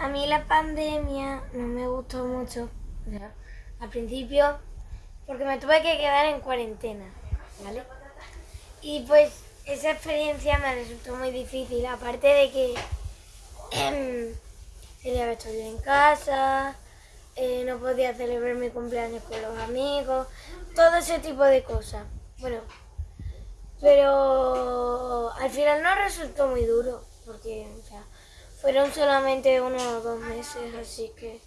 A mí la pandemia no me gustó mucho. Al principio, porque me tuve que quedar en cuarentena, ¿vale? Y pues esa experiencia me resultó muy difícil, aparte de que tenía que estar en casa, eh, no podía celebrar mi cumpleaños con los amigos, todo ese tipo de cosas. Bueno, pero al final no resultó muy duro, porque o sea, fueron solamente uno o dos meses, así que...